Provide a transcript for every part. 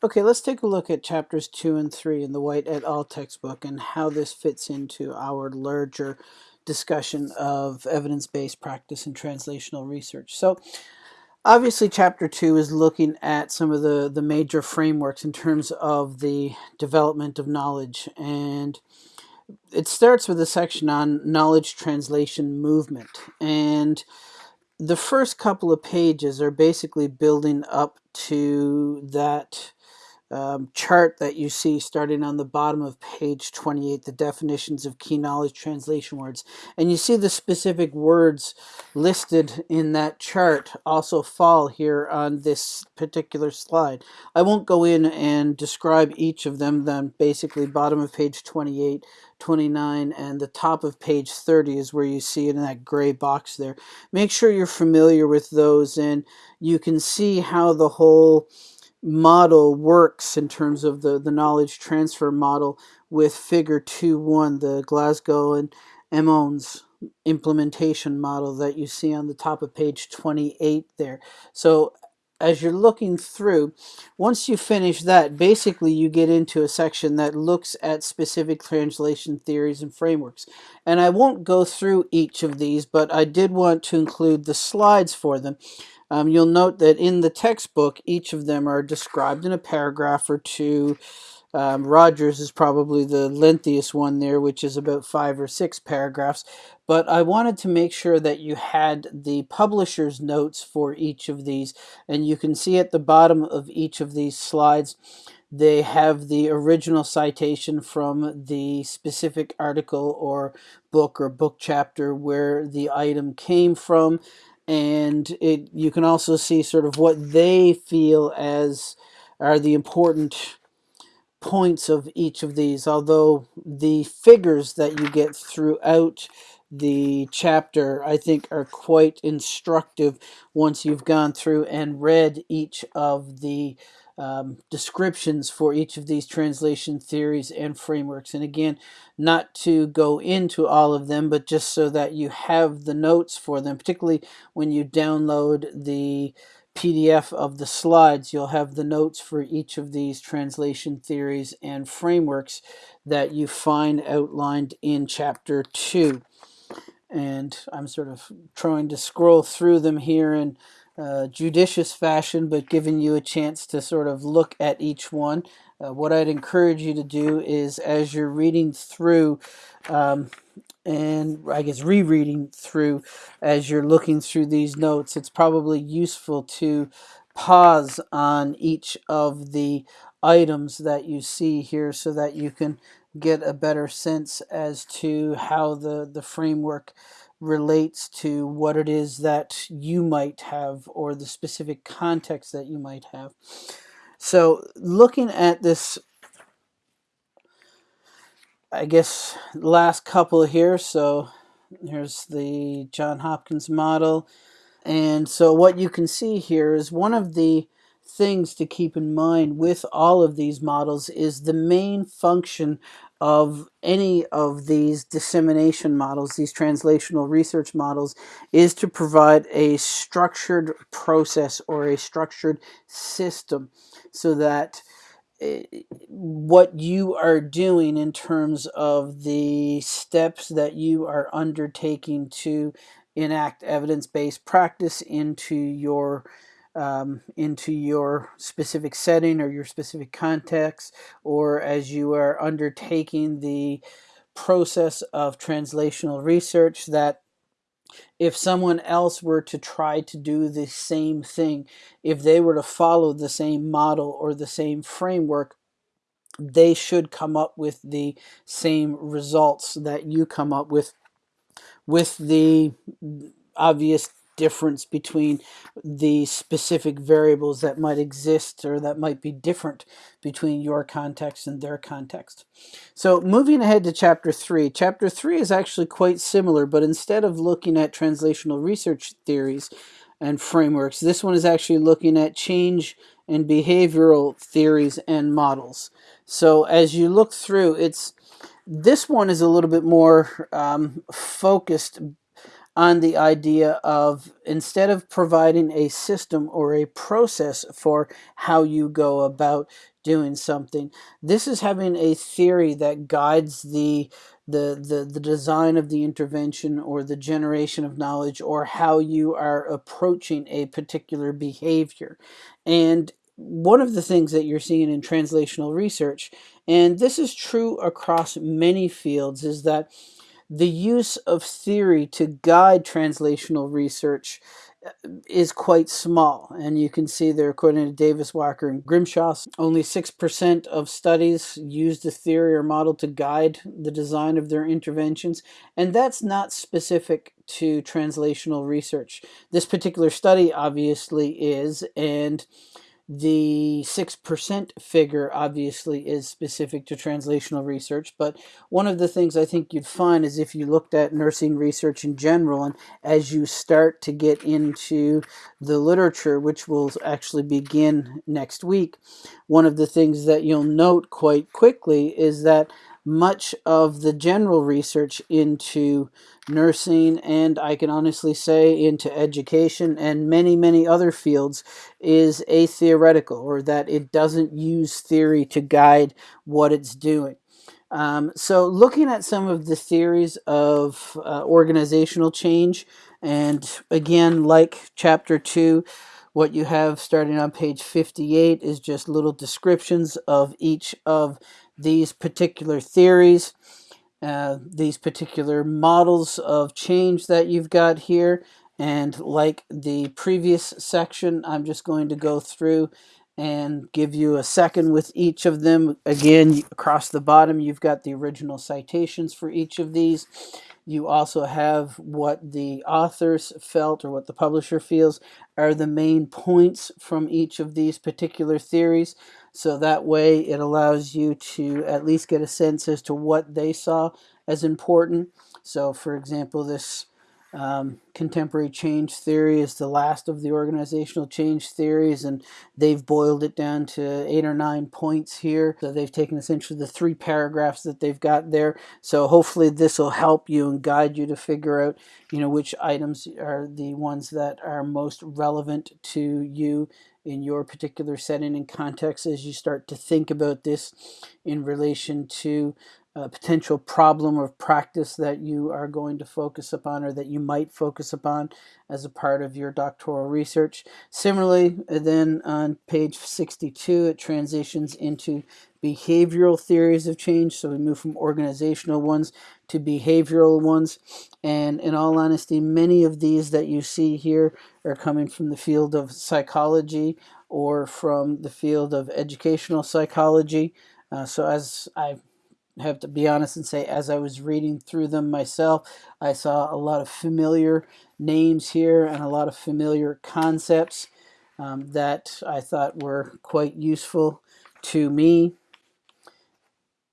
Okay, let's take a look at chapters 2 and 3 in the White et al. textbook and how this fits into our larger discussion of evidence-based practice and translational research. So obviously chapter 2 is looking at some of the, the major frameworks in terms of the development of knowledge and it starts with a section on knowledge translation movement and the first couple of pages are basically building up to that um, chart that you see starting on the bottom of page 28, the definitions of key knowledge translation words. And you see the specific words listed in that chart also fall here on this particular slide. I won't go in and describe each of them, then basically bottom of page 28, 29, and the top of page 30 is where you see it in that gray box there. Make sure you're familiar with those and you can see how the whole model works in terms of the, the knowledge transfer model with figure 2-1, the Glasgow and Emmons implementation model that you see on the top of page 28 there. So as you're looking through, once you finish that, basically you get into a section that looks at specific translation theories and frameworks. And I won't go through each of these, but I did want to include the slides for them um, you'll note that in the textbook, each of them are described in a paragraph or two. Um, Rogers is probably the lengthiest one there, which is about five or six paragraphs. But I wanted to make sure that you had the publisher's notes for each of these. And you can see at the bottom of each of these slides, they have the original citation from the specific article or book or book chapter where the item came from and it you can also see sort of what they feel as are the important points of each of these although the figures that you get throughout the chapter I think are quite instructive once you've gone through and read each of the um, descriptions for each of these translation theories and frameworks. And again, not to go into all of them, but just so that you have the notes for them, particularly when you download the PDF of the slides, you'll have the notes for each of these translation theories and frameworks that you find outlined in chapter 2. And I'm sort of trying to scroll through them here and uh, judicious fashion, but giving you a chance to sort of look at each one. Uh, what I'd encourage you to do is as you're reading through, um, and I guess rereading through as you're looking through these notes, it's probably useful to pause on each of the items that you see here so that you can get a better sense as to how the, the framework relates to what it is that you might have or the specific context that you might have. So looking at this, I guess, last couple here, so here's the John Hopkins model. And so what you can see here is one of the things to keep in mind with all of these models is the main function of any of these dissemination models, these translational research models, is to provide a structured process or a structured system so that eh, what you are doing in terms of the steps that you are undertaking to enact evidence-based practice into your um, into your specific setting or your specific context, or as you are undertaking the process of translational research, that if someone else were to try to do the same thing, if they were to follow the same model or the same framework, they should come up with the same results that you come up with with the obvious difference between the specific variables that might exist or that might be different between your context and their context. So moving ahead to chapter 3. Chapter 3 is actually quite similar, but instead of looking at translational research theories and frameworks, this one is actually looking at change and behavioral theories and models. So as you look through, it's this one is a little bit more um, focused on the idea of instead of providing a system or a process for how you go about doing something, this is having a theory that guides the the, the, the design of the intervention or the generation of knowledge or how you are approaching a particular behavior. And one of the things that you're seeing in translational research, and this is true across many fields, is that the use of theory to guide translational research uh, is quite small. And you can see there, according to Davies, Walker, and Grimshaw, only 6% of studies used a theory or model to guide the design of their interventions. And that's not specific to translational research. This particular study obviously is, and the 6% figure obviously is specific to translational research, but one of the things I think you'd find is if you looked at nursing research in general, and as you start to get into the literature, which will actually begin next week, one of the things that you'll note quite quickly is that much of the general research into nursing and I can honestly say into education and many, many other fields is a theoretical or that it doesn't use theory to guide what it's doing. Um, so looking at some of the theories of uh, organizational change and again like chapter 2 what you have starting on page 58 is just little descriptions of each of these particular theories uh, these particular models of change that you've got here. And like the previous section, I'm just going to go through and give you a second with each of them. Again, across the bottom, you've got the original citations for each of these. You also have what the authors felt or what the publisher feels are the main points from each of these particular theories. So that way it allows you to at least get a sense as to what they saw as important. So for example, this um, contemporary change theory is the last of the organizational change theories, and they've boiled it down to eight or nine points here. So they've taken essentially the three paragraphs that they've got there. So hopefully this will help you and guide you to figure out, you know, which items are the ones that are most relevant to you in your particular setting and context as you start to think about this in relation to a potential problem of practice that you are going to focus upon or that you might focus upon as a part of your doctoral research. Similarly, then on page 62, it transitions into behavioral theories of change. So we move from organizational ones to behavioral ones. And in all honesty, many of these that you see here are coming from the field of psychology or from the field of educational psychology. Uh, so as I have to be honest and say, as I was reading through them myself, I saw a lot of familiar names here and a lot of familiar concepts um, that I thought were quite useful to me.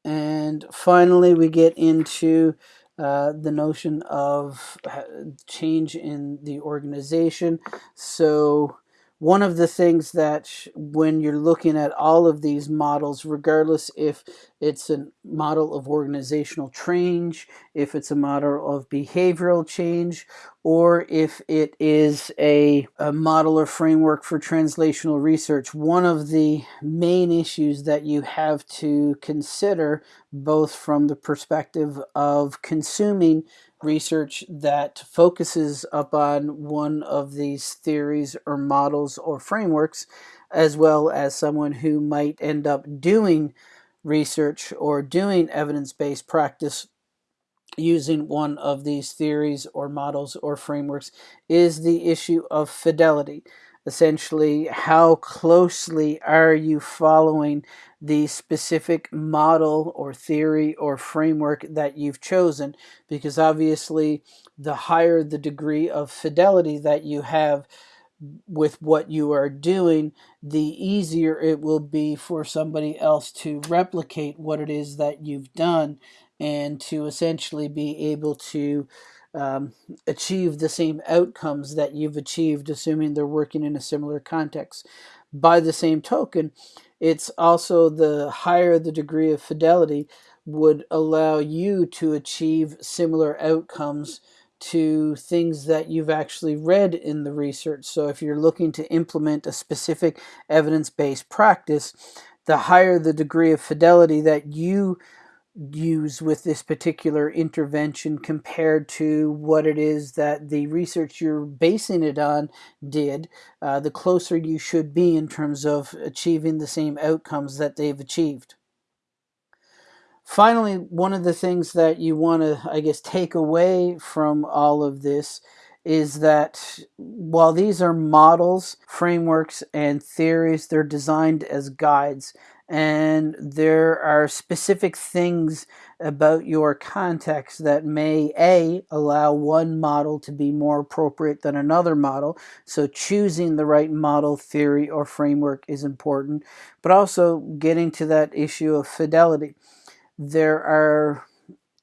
And finally, we get into uh, the notion of uh, change in the organization. So one of the things that when you're looking at all of these models, regardless if it's a model of organizational change, if it's a model of behavioral change, or if it is a, a model or framework for translational research, one of the main issues that you have to consider, both from the perspective of consuming research that focuses upon one of these theories or models or frameworks, as well as someone who might end up doing research or doing evidence-based practice using one of these theories or models or frameworks is the issue of fidelity. Essentially, how closely are you following the specific model or theory or framework that you've chosen because obviously the higher the degree of fidelity that you have with what you are doing, the easier it will be for somebody else to replicate what it is that you've done and to essentially be able to um, achieve the same outcomes that you've achieved, assuming they're working in a similar context. By the same token, it's also the higher the degree of fidelity would allow you to achieve similar outcomes to things that you've actually read in the research. So if you're looking to implement a specific evidence-based practice, the higher the degree of fidelity that you use with this particular intervention compared to what it is that the research you're basing it on did, uh, the closer you should be in terms of achieving the same outcomes that they've achieved. Finally, one of the things that you want to, I guess, take away from all of this is that while these are models, frameworks, and theories, they're designed as guides. And there are specific things about your context that may A, allow one model to be more appropriate than another model. So choosing the right model, theory, or framework is important, but also getting to that issue of fidelity there are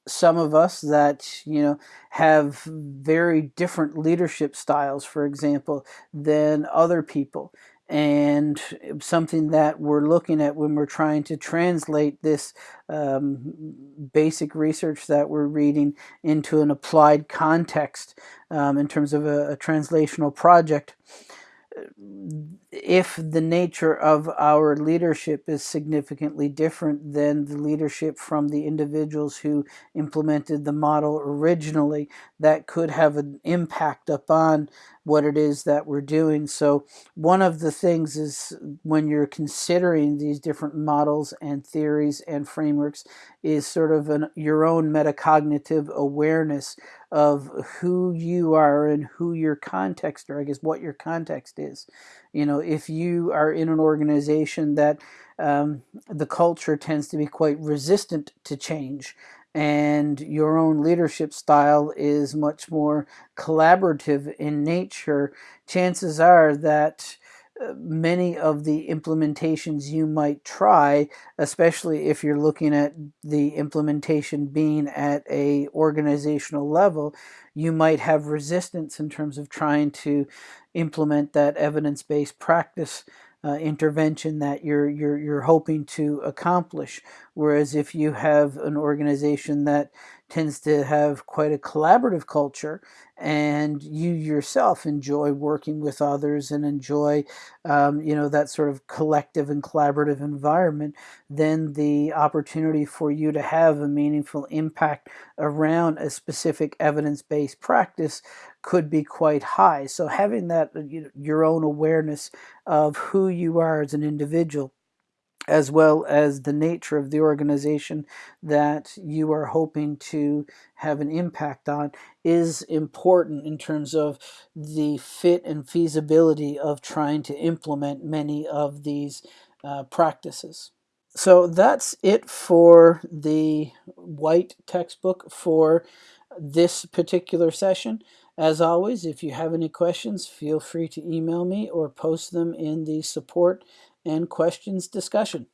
some of us that you know have very different leadership styles for example than other people. And something that we're looking at when we're trying to translate this um, basic research that we're reading into an applied context um, in terms of a, a translational project if the nature of our leadership is significantly different than the leadership from the individuals who implemented the model originally, that could have an impact upon what it is that we're doing. So one of the things is when you're considering these different models and theories and frameworks is sort of an, your own metacognitive awareness of who you are and who your context or I guess what your context is. You know, if you are in an organization that um, the culture tends to be quite resistant to change and your own leadership style is much more collaborative in nature, chances are that many of the implementations you might try, especially if you're looking at the implementation being at a organizational level, you might have resistance in terms of trying to implement that evidence-based practice uh, intervention that you're you're you're hoping to accomplish. Whereas if you have an organization that tends to have quite a collaborative culture and you yourself enjoy working with others and enjoy um, you know that sort of collective and collaborative environment then the opportunity for you to have a meaningful impact around a specific evidence-based practice could be quite high. So having that you know, your own awareness of who you are as an individual as well as the nature of the organization that you are hoping to have an impact on is important in terms of the fit and feasibility of trying to implement many of these uh, practices. So that's it for the white textbook for this particular session. As always, if you have any questions, feel free to email me or post them in the support and questions discussion.